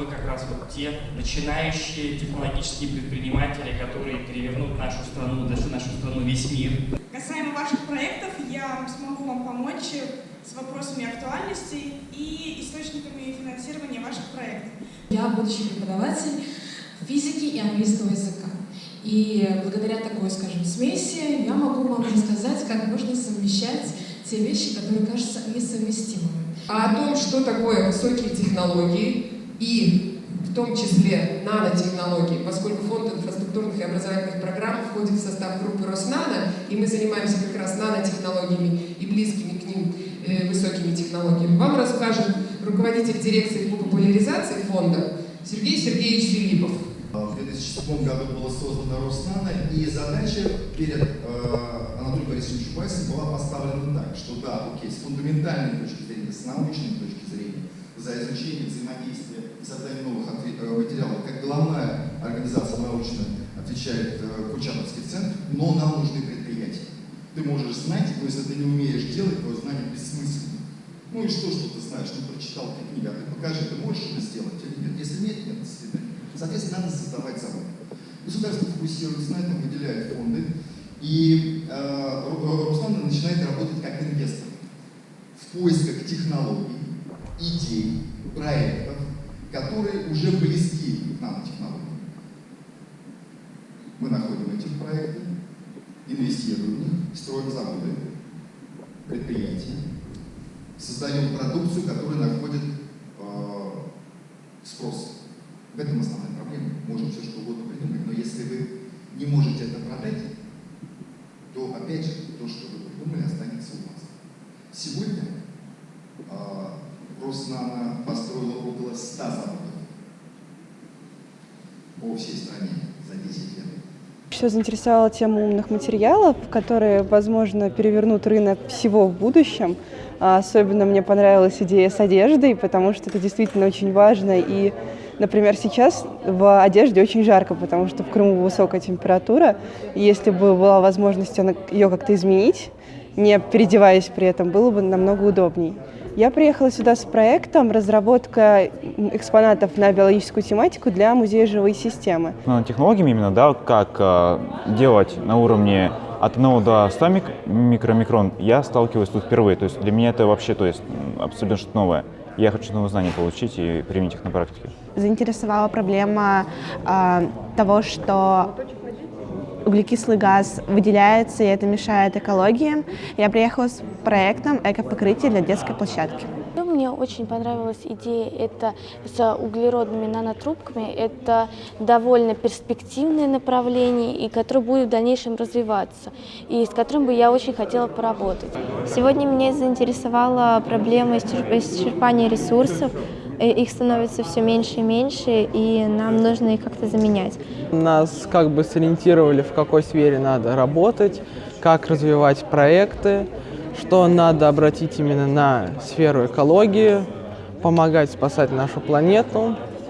Вы как раз вот те начинающие технологические предприниматели, которые перевернут нашу страну, даже нашу страну, весь мир. Касаемо ваших проектов, я смогу вам помочь с вопросами актуальности и источниками финансирования ваших проектов. Я будущий преподаватель физики и английского языка. И благодаря такой, скажем, смеси я могу вам рассказать, как можно совмещать те вещи, которые кажутся несовместимыми. А о том, что такое высокие технологии и в том числе нанотехнологии, поскольку фонд инфраструктурных и образовательных программ входит в состав группы Роснано, и мы занимаемся как раз нанотехнологиями и близкими к ним э, высокими технологиями, вам расскажет руководитель дирекции по популяризации фонда Сергей Сергеевич Филиппов. В 2007 году было создано Роснано, и задача перед э, Анатолием Борисовичем Чубайсом была поставлена так, что да, окей, с фундаментальной точки зрения, с научной точки зрения, за изучение взаимодействия и создание новых э, материалов, как главная организация научная отвечает э, Курчатовский центр, но нам нужны предприятия. Ты можешь знать, но если ты не умеешь делать, то знание бессмысленно. Ну и что, что ты знаешь? Ну, прочитал ты книгу, а ты покажи, ты можешь это сделать или нет. Если нет, нет, до свидания. Соответственно, надо создавать завод. Государство фокусируется на этом, выделяет фонды, и э, Руслан начинает работать как инвестор в поисках технологий, идей, проектов, которые уже близки к нанотехнологиям. Мы находим эти проекты, инвестируем в них, строим заводы, предприятия, создаем продукцию, которая находит э, спрос. В этом основная проблема. Можем все что угодно придумать, но если вы не можете это продать, то опять же то, что вы придумали, останется у вас. Сегодня Роснано построила около 100 заводов по всей стране за 10 лет. Все заинтересовала тема умных материалов, которые, возможно, перевернут рынок всего в будущем. А особенно мне понравилась идея с одеждой, потому что это действительно очень важно. И, например, сейчас в одежде очень жарко, потому что в Крыму высокая температура. И если бы была возможность ее как-то изменить, не переодеваясь при этом, было бы намного удобней. Я приехала сюда с проектом разработка экспонатов на биологическую тематику для музея живой системы. Ну, технологиями именно, да, как э, делать на уровне от 1 до 100 мик микромикрон, я сталкиваюсь тут впервые. То есть для меня это вообще то есть, абсолютно что-то новое. Я хочу новые знания получить и применить их на практике. Заинтересовала проблема э, того, что углекислый газ выделяется, и это мешает экологии. Я приехала с проектом «Экопокрытие для детской площадки». Мне очень понравилась идея это с углеродными нанотрубками. Это довольно перспективное направление, и которое будет в дальнейшем развиваться, и с которым бы я очень хотела поработать. Сегодня меня заинтересовала проблема исчерпания ресурсов, их становится все меньше и меньше, и нам нужно их как-то заменять. Нас как бы сориентировали, в какой сфере надо работать, как развивать проекты, что надо обратить именно на сферу экологии, помогать спасать нашу планету,